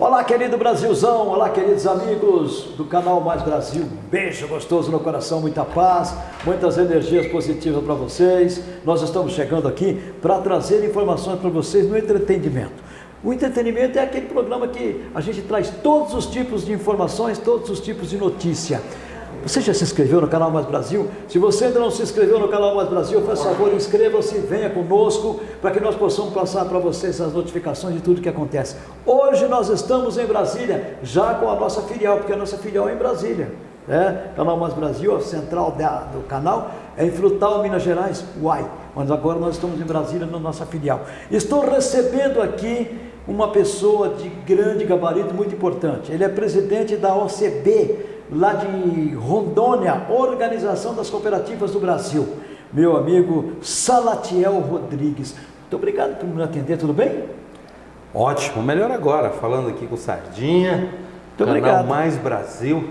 Olá, querido Brasilzão, olá, queridos amigos do canal Mais Brasil. beijo gostoso no coração, muita paz, muitas energias positivas para vocês. Nós estamos chegando aqui para trazer informações para vocês no entretenimento. O entretenimento é aquele programa que a gente traz todos os tipos de informações, todos os tipos de notícia. Você já se inscreveu no canal Mais Brasil? Se você ainda não se inscreveu no canal Mais Brasil, faz favor, inscreva-se, venha conosco, para que nós possamos passar para vocês as notificações de tudo que acontece. Hoje nós estamos em Brasília, já com a nossa filial, porque a nossa filial é em Brasília. É, canal Mais Brasil, a central da, do canal é em Frutal, Minas Gerais, Uai. Mas agora nós estamos em Brasília, na nossa filial. Estou recebendo aqui uma pessoa de grande gabarito, muito importante. Ele é presidente da OCB, lá de Rondônia, Organização das Cooperativas do Brasil, meu amigo Salatiel Rodrigues. Muito obrigado por me atender, tudo bem? Ótimo, melhor agora, falando aqui com Sardinha, Muito canal obrigado. Mais Brasil,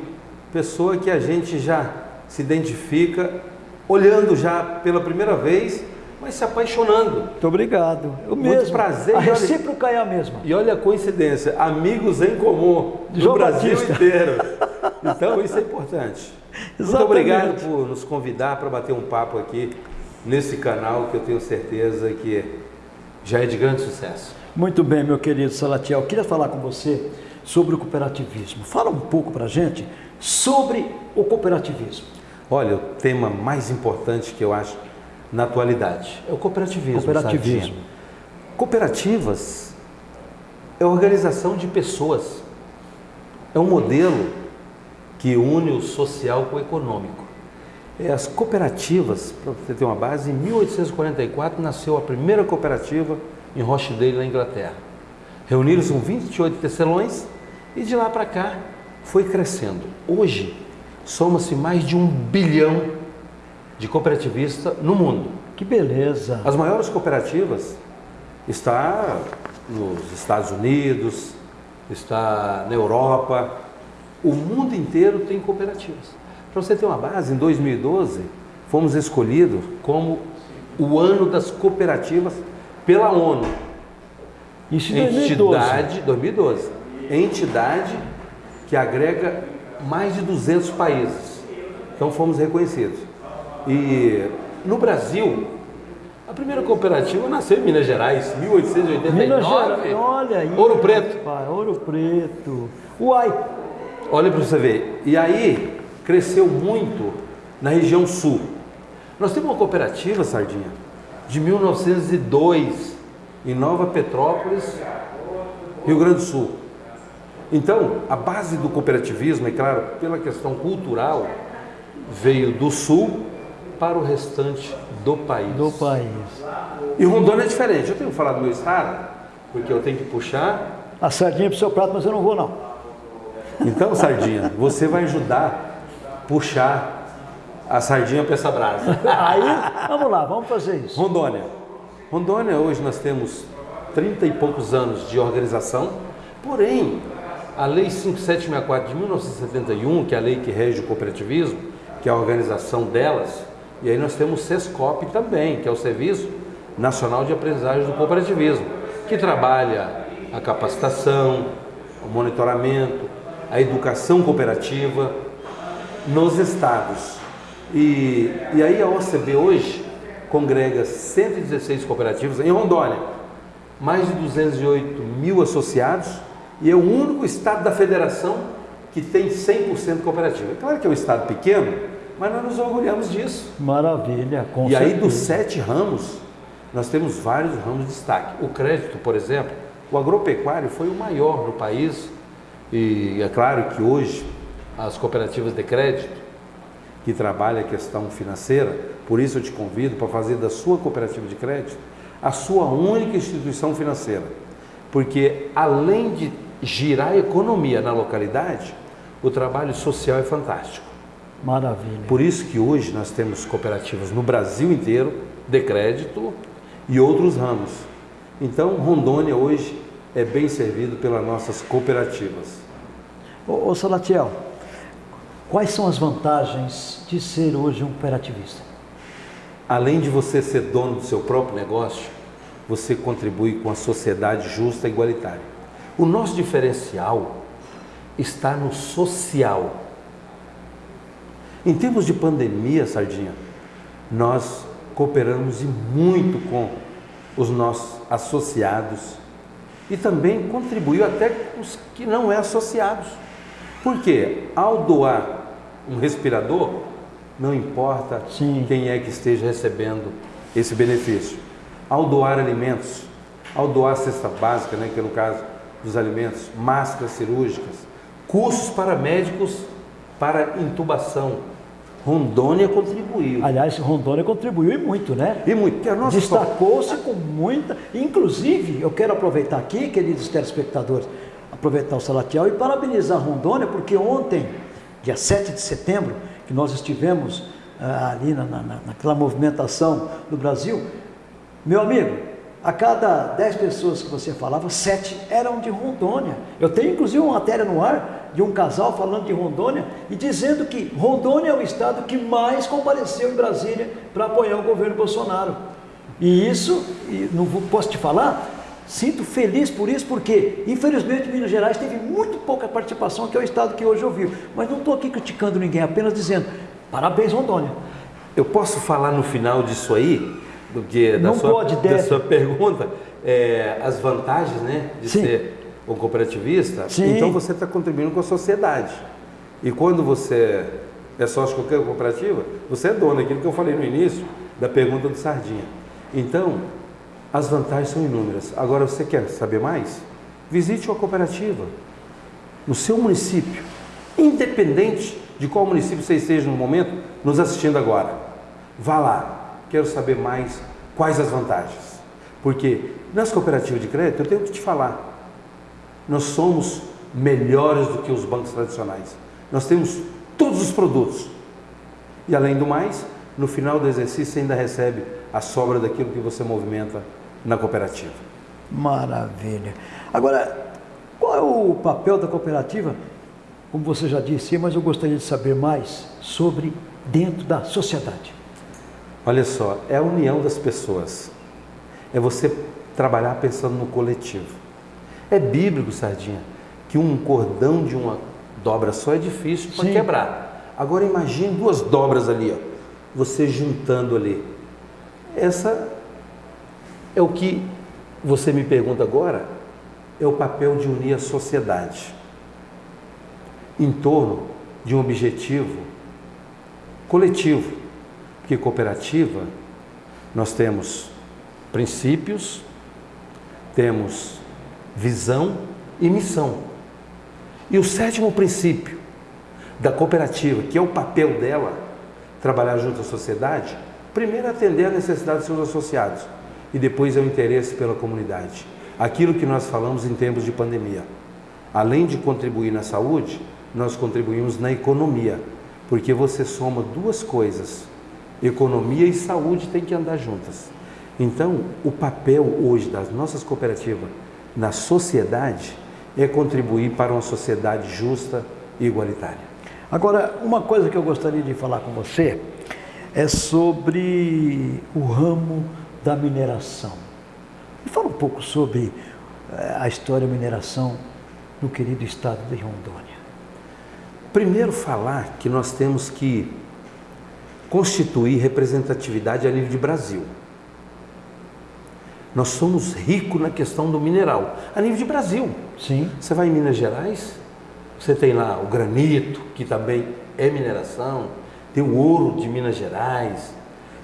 pessoa que a gente já se identifica, olhando já pela primeira vez mas se apaixonando. Muito obrigado. Eu Muito mesmo. prazer. A recíproca é a mesma. E olha a coincidência, amigos em comum do Brasil Batista. inteiro. Então isso é importante. Exatamente. Muito obrigado por nos convidar para bater um papo aqui nesse canal que eu tenho certeza que já é de grande sucesso. Muito bem, meu querido Salatiel. Eu queria falar com você sobre o cooperativismo. Fala um pouco para a gente sobre o cooperativismo. Olha, o tema mais importante que eu acho na atualidade? É o cooperativismo. Cooperativismo. Cooperativas é organização de pessoas. É um modelo que une o social com o econômico. É, as cooperativas, para você ter uma base, em 1844 nasceu a primeira cooperativa em Rochdale, na Inglaterra. Reuniram-se com 28 tecelões e de lá para cá foi crescendo. Hoje, soma-se mais de um bilhão de cooperativista no mundo. Que beleza! As maiores cooperativas está nos Estados Unidos, está na Europa, o mundo inteiro tem cooperativas. Para você ter uma base, em 2012 fomos escolhidos como o ano das cooperativas pela ONU. Isso em 2012. Entidade, 2012. Entidade que agrega mais de 200 países. Então fomos reconhecidos. E no Brasil, a primeira cooperativa nasceu em Minas Gerais, 1889. Minas Gerais, olha aí. Ouro Preto. Pai, Ouro Preto. Uai. Olha para você ver. E aí cresceu muito na região sul. Nós temos uma cooperativa, Sardinha, de 1902, em Nova Petrópolis, Rio Grande do Sul. Então, a base do cooperativismo, é claro, pela questão cultural, veio do sul para o restante do país. Do país. E Rondônia é diferente. Eu tenho que falar do meu estado, porque eu tenho que puxar. A sardinha para o seu prato, mas eu não vou não. Então, sardinha, você vai ajudar a puxar a sardinha para essa brasa. Aí, vamos lá, vamos fazer isso. Rondônia. Rondônia, hoje nós temos 30 e poucos anos de organização, porém, a Lei 5764 de 1971, que é a lei que rege o cooperativismo, que é a organização delas, e aí nós temos o SESCOP também, que é o Serviço Nacional de Aprendizagem do Cooperativismo, que trabalha a capacitação, o monitoramento, a educação cooperativa nos estados. E, e aí a OCB hoje congrega 116 cooperativas em Rondônia, mais de 208 mil associados e é o único estado da federação que tem 100% cooperativa. É claro que é um estado pequeno, mas nós nos orgulhamos disso. Maravilha, com E certeza. aí dos sete ramos, nós temos vários ramos de destaque. O crédito, por exemplo, o agropecuário foi o maior no país e é claro que hoje as cooperativas de crédito que trabalham a questão financeira, por isso eu te convido para fazer da sua cooperativa de crédito a sua única instituição financeira. Porque além de girar a economia na localidade, o trabalho social é fantástico. Maravilha. Por isso que hoje nós temos cooperativas no Brasil inteiro de crédito e outros ramos. Então, Rondônia hoje é bem servido pelas nossas cooperativas. Ô, ô Salatiel, quais são as vantagens de ser hoje um cooperativista? Além de você ser dono do seu próprio negócio, você contribui com a sociedade justa e igualitária. O nosso diferencial está no social. Em tempos de pandemia, Sardinha, nós cooperamos e muito com os nossos associados e também contribuiu até com os que não é associados. Porque ao doar um respirador, não importa Sim. quem é que esteja recebendo esse benefício. Ao doar alimentos, ao doar cesta básica, né, que é no caso dos alimentos, máscaras cirúrgicas, cursos para médicos para intubação. Rondônia contribuiu. Aliás, Rondônia contribuiu e muito, né? E muito. Destacou-se com muita. Inclusive, eu quero aproveitar aqui, queridos telespectadores, aproveitar o Salatiel e parabenizar Rondônia, porque ontem, dia 7 de setembro, que nós estivemos ah, ali na, na, naquela movimentação do Brasil, meu amigo, a cada 10 pessoas que você falava, 7 eram de Rondônia. Eu tenho inclusive uma matéria no ar de um casal falando de Rondônia e dizendo que Rondônia é o estado que mais compareceu em Brasília para apoiar o governo Bolsonaro. E isso, não posso te falar, Sinto feliz por isso, porque infelizmente Minas Gerais teve muito pouca participação, que é o estado que hoje ouviu. Mas não estou aqui criticando ninguém, apenas dizendo parabéns, Rondônia. Eu posso falar no final disso aí, do que da, sua, pode, da sua pergunta, é, as vantagens né, de Sim. ser um cooperativista? Sim. Então você está contribuindo com a sociedade. E quando você é sócio de qualquer cooperativa, você é dono, aquilo que eu falei no início da pergunta do Sardinha. Então, as vantagens são inúmeras. Agora, você quer saber mais? Visite uma cooperativa no seu município, independente de qual município você esteja no momento, nos assistindo agora. Vá lá, quero saber mais quais as vantagens. Porque nas cooperativas de crédito, eu tenho que te falar, nós somos melhores do que os bancos tradicionais. Nós temos todos os produtos. E além do mais, no final do exercício você ainda recebe a sobra daquilo que você movimenta na cooperativa. Maravilha. Agora, qual é o papel da cooperativa? Como você já disse, mas eu gostaria de saber mais sobre dentro da sociedade. Olha só, é a união das pessoas. É você trabalhar pensando no coletivo. É bíblico, Sardinha, que um cordão de uma dobra só é difícil para quebrar. Agora imagine duas dobras ali, ó, você juntando ali. Essa é o que você me pergunta agora, é o papel de unir a sociedade em torno de um objetivo coletivo. Porque cooperativa, nós temos princípios, temos visão e missão. E o sétimo princípio da cooperativa, que é o papel dela, trabalhar junto à sociedade, primeiro atender a necessidade dos seus associados e depois é o interesse pela comunidade. Aquilo que nós falamos em tempos de pandemia. Além de contribuir na saúde, nós contribuímos na economia, porque você soma duas coisas. Economia e saúde têm que andar juntas. Então, o papel hoje das nossas cooperativas na sociedade é contribuir para uma sociedade justa e igualitária. Agora, uma coisa que eu gostaria de falar com você é sobre o ramo da mineração. Me fala um pouco sobre eh, a história da mineração no querido estado de Rondônia. Primeiro falar que nós temos que constituir representatividade a nível de Brasil. Nós somos ricos na questão do mineral, a nível de Brasil. Sim. Você vai em Minas Gerais, você tem lá o granito, que também é mineração, tem o ouro de Minas Gerais,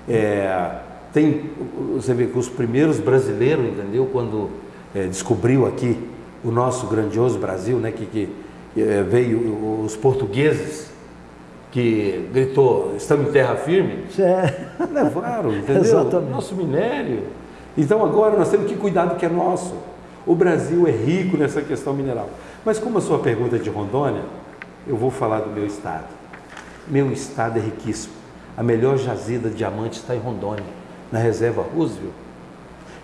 é, tem, você vê que os primeiros brasileiros, entendeu? Quando é, descobriu aqui o nosso grandioso Brasil, né? Que, que é, veio os portugueses que gritou, estamos em terra firme, é. levaram, entendeu? Exatamente. Nosso minério. Então agora nós temos que cuidar do que é nosso. O Brasil é rico nessa questão mineral. Mas como a sua pergunta é de Rondônia, eu vou falar do meu estado. Meu estado é riquíssimo. A melhor jazida de diamante está em Rondônia na reserva Roosevelt,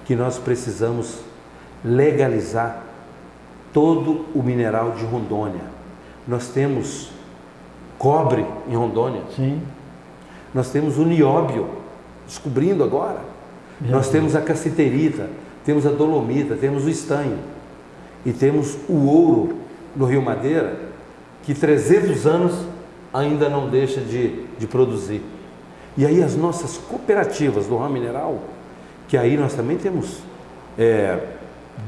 que nós precisamos legalizar todo o mineral de Rondônia. Nós temos cobre em Rondônia. Sim. Nós temos o nióbio, descobrindo agora. Nós temos a cassiterita, temos a dolomita, temos o estanho. e temos o ouro no Rio Madeira, que 300 anos ainda não deixa de, de produzir. E aí as nossas cooperativas do ramo mineral, que aí nós também temos é,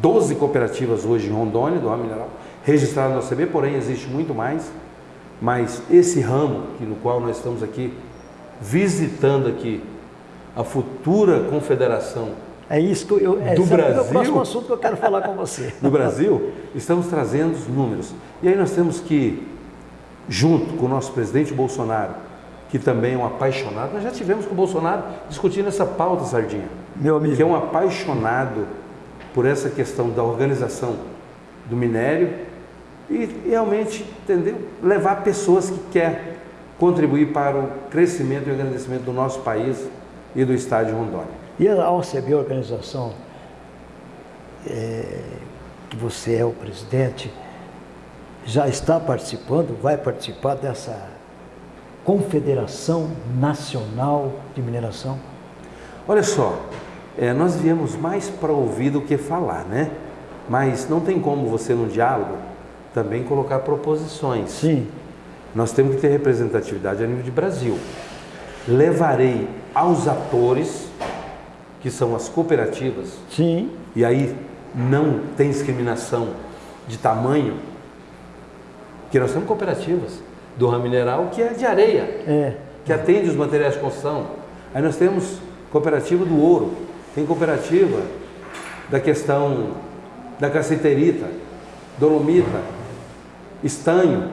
12 cooperativas hoje em Rondônia do ramo mineral, registradas no CB, porém existe muito mais, mas esse ramo que, no qual nós estamos aqui visitando aqui a futura confederação é isso que eu, é, do Brasil, é o próximo assunto que eu quero falar com você. No Brasil, estamos trazendo os números. E aí nós temos que, junto com o nosso presidente Bolsonaro, que também é um apaixonado, nós já tivemos com o Bolsonaro discutindo essa pauta, Sardinha. Meu amigo. Que é um apaixonado por essa questão da organização do minério e realmente, entendeu? Levar pessoas que querem contribuir para o crescimento e o agradecimento do nosso país e do estado de Rondônia. E a OCB, a organização é, que você é o presidente, já está participando, vai participar dessa Confederação Nacional de Mineração? Olha só, é, nós viemos mais para ouvir do que falar, né? Mas não tem como você, no diálogo, também colocar proposições. Sim. Nós temos que ter representatividade a nível de Brasil. Levarei aos atores que são as cooperativas. Sim. E aí não tem discriminação de tamanho, que nós temos cooperativas do ramo mineral que é de areia, é. que atende os materiais de construção. Aí nós temos cooperativa do ouro, tem cooperativa da questão da caceterita, dolomita, estanho,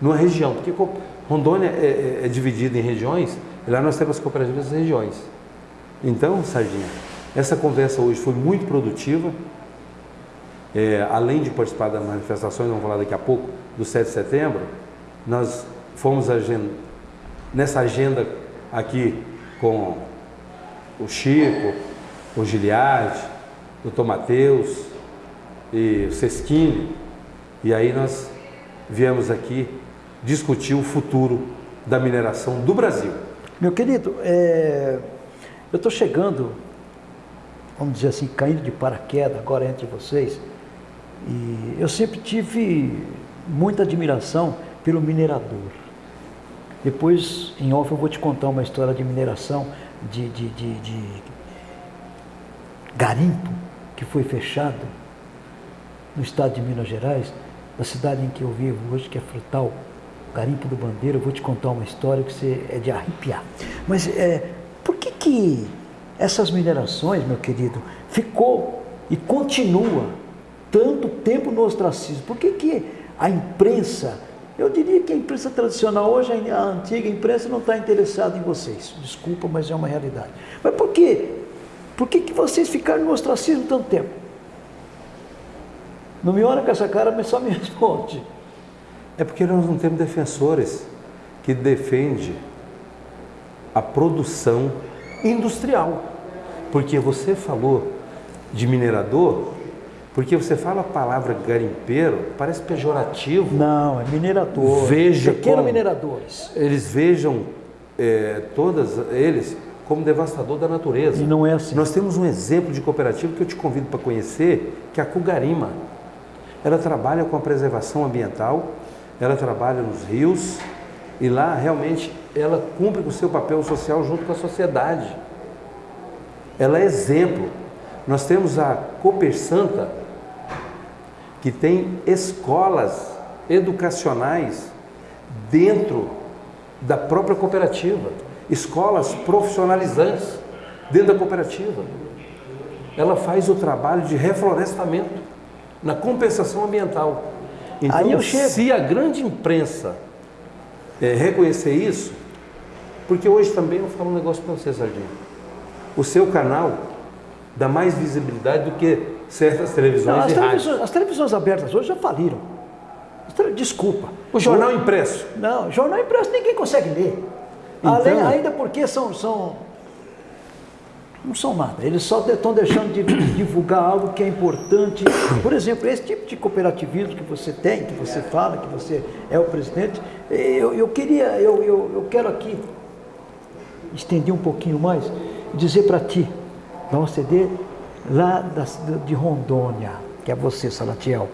numa região, porque Rondônia é, é, é dividida em regiões, e lá nós temos cooperativas das regiões. Então, Sardinha, essa conversa hoje foi muito produtiva. É, além de participar das manifestações, vamos falar daqui a pouco, do 7 de setembro, nós fomos nessa agenda aqui com o Chico, o Giliard, o Dr. Mateus e o Sesquini, e aí nós viemos aqui discutir o futuro da mineração do Brasil. Meu querido, é, eu estou chegando, vamos dizer assim, caindo de paraquedas agora entre vocês, e eu sempre tive muita admiração pelo minerador. Depois, em off, eu vou te contar uma história de mineração de, de, de, de garimpo que foi fechado no estado de Minas Gerais, na cidade em que eu vivo hoje, que é Frutal, Garimpo do Bandeira. Eu vou te contar uma história que você é de arrepiar. Mas é, por que, que essas minerações, meu querido, ficou e continua tanto tempo no ostracismo? Por que, que a imprensa, eu diria que a imprensa tradicional, hoje a antiga imprensa não está interessada em vocês. Desculpa, mas é uma realidade. Mas por quê? Por que, que vocês ficaram no ostracismo tanto tempo? Não me olha com essa cara, mas só me responde. É porque nós não temos defensores que defendem a produção industrial. Porque você falou de minerador, porque você fala a palavra garimpeiro, parece pejorativo. Não, é minerador. Veja Pequeno como mineradores. Eles vejam é, todas eles como devastador da natureza. E não é assim. Nós temos um exemplo de cooperativa que eu te convido para conhecer, que é a Cugarima. Ela trabalha com a preservação ambiental, ela trabalha nos rios e lá realmente ela cumpre com o seu papel social junto com a sociedade. Ela é exemplo. Nós temos a Cooper Santa, que tem escolas educacionais dentro da própria cooperativa, escolas profissionalizantes dentro da cooperativa. Ela faz o trabalho de reflorestamento na compensação ambiental. Então, se a grande imprensa é, reconhecer isso, porque hoje também eu falo um negócio para você, Sardinha. O seu canal dá mais visibilidade do que certas televisões Não, as, televisões, as televisões abertas hoje já faliram. Desculpa. O jornal o, impresso? Não, jornal impresso ninguém consegue ler. Então, Além, ainda porque são, são. Não são nada. Eles só estão deixando de divulgar algo que é importante. Por exemplo, esse tipo de cooperativismo que você tem, que você fala, que você é o presidente, eu, eu queria, eu, eu, eu quero aqui estender um pouquinho mais, dizer para ti, da OCD lá da, de Rondônia, que é você, Salatiel.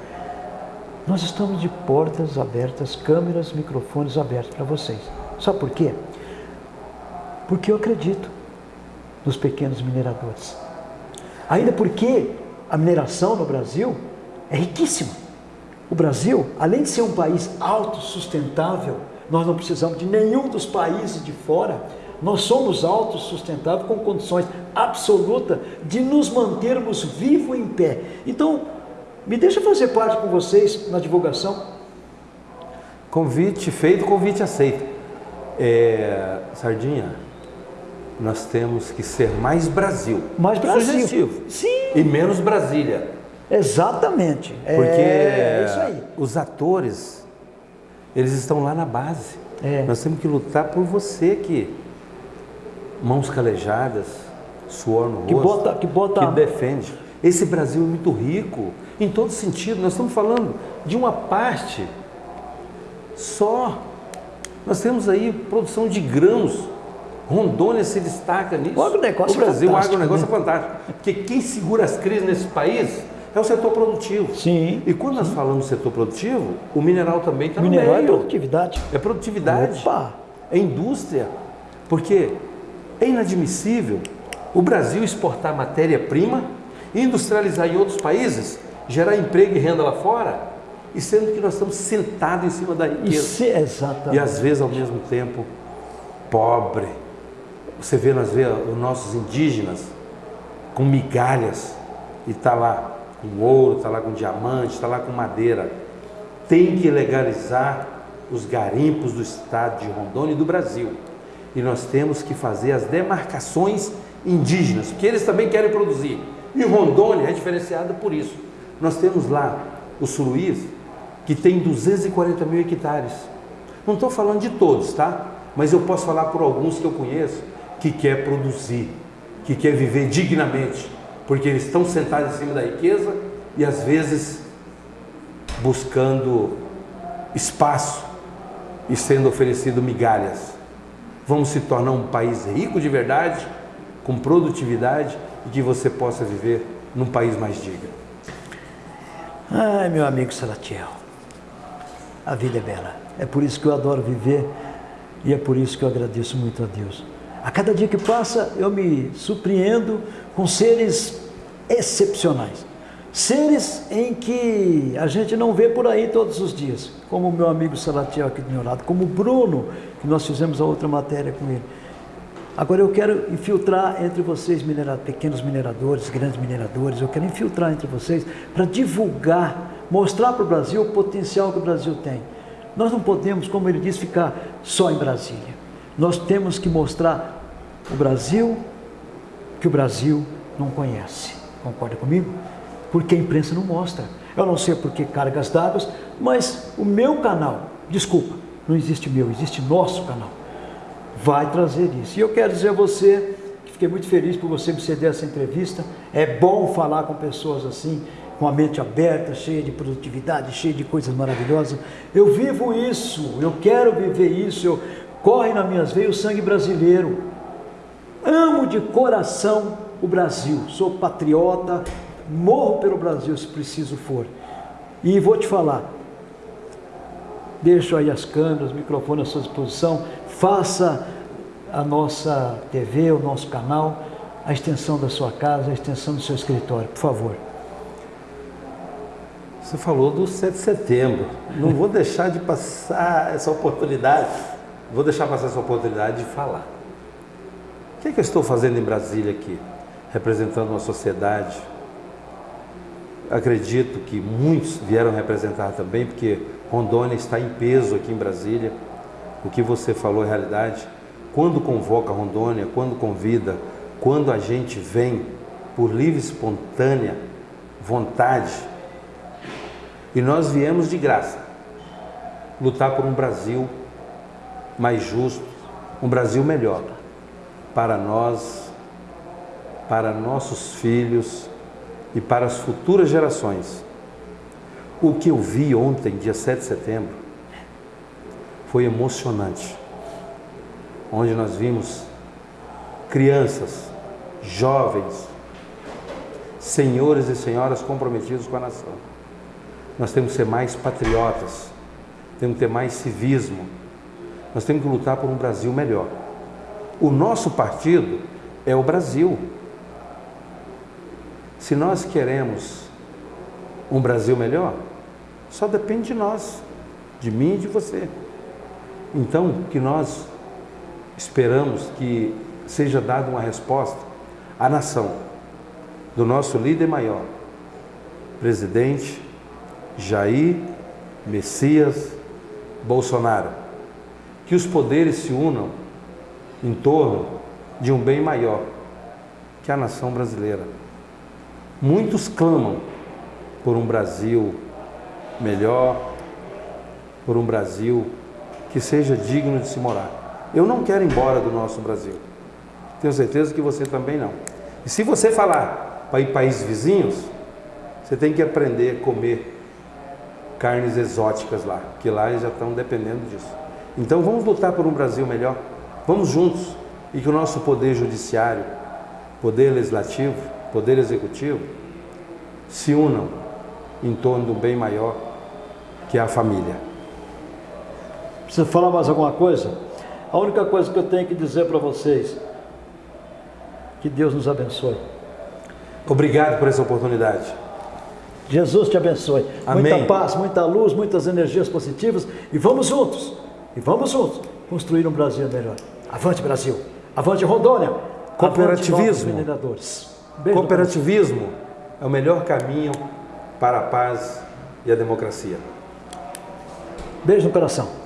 Nós estamos de portas abertas, câmeras, microfones abertos para vocês. Sabe por quê? Porque eu acredito nos pequenos mineradores. Ainda porque a mineração no Brasil é riquíssima. O Brasil, além de ser um país autossustentável, nós não precisamos de nenhum dos países de fora. Nós somos autossustentáveis com condições absolutas de nos mantermos vivos em pé. Então, me deixa fazer parte com vocês na divulgação. Convite feito, convite aceito. É, Sardinha, nós temos que ser mais Brasil. Mais Brasil. Sugestivo. Sim. E menos Brasília. Exatamente. Porque é isso aí. os atores, eles estão lá na base. É. Nós temos que lutar por você que mãos calejadas, suor no Que rosto, bota- que bota- que defende. Esse Brasil é muito rico em todo sentido. Nós estamos falando de uma parte só. Nós temos aí produção de grãos. Rondônia se destaca nisso. O agronegócio o Brasil, é o fantástico, agronegócio né? é fantástico. Porque quem segura as crises nesse país é o setor produtivo. Sim. E quando nós falamos setor produtivo, o mineral também está no Mineral é meio. produtividade. É produtividade. Opa! É indústria. Porque é inadmissível o Brasil exportar matéria-prima, industrializar em outros países, gerar emprego e renda lá fora, e sendo que nós estamos sentados em cima da riqueza. se, exatamente. E às vezes, ao mesmo tempo, pobre. Você vê, nós vê os nossos indígenas com migalhas e está lá com ouro, está lá com diamante, está lá com madeira. Tem que legalizar os garimpos do estado de Rondônia e do Brasil. E nós temos que fazer as demarcações indígenas, porque eles também querem produzir. E Rondônia é diferenciada por isso. Nós temos lá o Suruís, que tem 240 mil hectares. Não estou falando de todos, tá? Mas eu posso falar por alguns que eu conheço que quer produzir, que quer viver dignamente, porque eles estão sentados em cima da riqueza e às vezes buscando espaço e sendo oferecido migalhas. Vamos se tornar um país rico de verdade, com produtividade e que você possa viver num país mais digno. Ai, meu amigo Salatiel, a vida é bela. É por isso que eu adoro viver e é por isso que eu agradeço muito a Deus. A cada dia que passa, eu me surpreendo com seres excepcionais. Seres em que a gente não vê por aí todos os dias, como o meu amigo Salatiel aqui do meu lado, como o Bruno, que nós fizemos a outra matéria com ele. Agora eu quero infiltrar entre vocês, pequenos mineradores, grandes mineradores, eu quero infiltrar entre vocês para divulgar, mostrar para o Brasil o potencial que o Brasil tem. Nós não podemos, como ele disse, ficar só em Brasília. Nós temos que mostrar o Brasil que o Brasil não conhece. Concorda comigo? Porque a imprensa não mostra. Eu não sei por que cargas d'água, mas o meu canal, desculpa, não existe meu, existe nosso canal vai trazer isso. E eu quero dizer a você que fiquei muito feliz por você me ceder essa entrevista. É bom falar com pessoas assim, com a mente aberta, cheia de produtividade, cheia de coisas maravilhosas. Eu vivo isso, eu quero viver isso, eu corre nas minhas veias o sangue brasileiro. Amo de coração o Brasil, sou patriota, morro pelo Brasil se preciso for. E vou te falar, Deixo aí as câmeras, o microfone à sua disposição. Faça a nossa TV, o nosso canal, a extensão da sua casa, a extensão do seu escritório, por favor. Você falou do 7 de setembro. Não vou deixar de passar essa oportunidade. Vou deixar passar essa oportunidade de falar. O que, é que eu estou fazendo em Brasília aqui? Representando uma sociedade. Acredito que muitos vieram representar também, porque Rondônia está em peso aqui em Brasília. O que você falou é realidade. Quando convoca Rondônia, quando convida, quando a gente vem por livre, e espontânea vontade, e nós viemos de graça lutar por um Brasil mais justo, um Brasil melhor para nós, para nossos filhos e para as futuras gerações. O que eu vi ontem, dia 7 de setembro, foi emocionante. Onde nós vimos crianças, jovens, senhores e senhoras comprometidos com a nação. Nós temos que ser mais patriotas, temos que ter mais civismo, nós temos que lutar por um Brasil melhor. O nosso partido é o Brasil. Se nós queremos um Brasil melhor, só depende de nós, de mim e de você. Então, que nós esperamos que seja dada uma resposta à nação do nosso líder maior, presidente Jair Messias Bolsonaro. Que os poderes se unam em torno de um bem maior, que a nação brasileira. Muitos clamam por um Brasil melhor, por um Brasil que seja digno de se morar. Eu não quero ir embora do nosso Brasil. Tenho certeza que você também não. E se você falar para ir países vizinhos, você tem que aprender a comer carnes exóticas lá, que lá eles já estão dependendo disso. Então vamos lutar por um Brasil melhor. Vamos juntos e que o nosso poder judiciário, poder legislativo, poder executivo se unam em torno do bem maior que é a família. Precisa falar mais alguma coisa? A única coisa que eu tenho que dizer para vocês, que Deus nos abençoe. Obrigado por essa oportunidade. Jesus te abençoe. Amém. Muita paz, muita luz, muitas energias positivas e vamos juntos, e vamos juntos construir um Brasil melhor. Avante Brasil, avante Rondônia, Cooperativismo. avante. Beijo Cooperativismo é o melhor caminho para a paz e a democracia. Beijo no coração.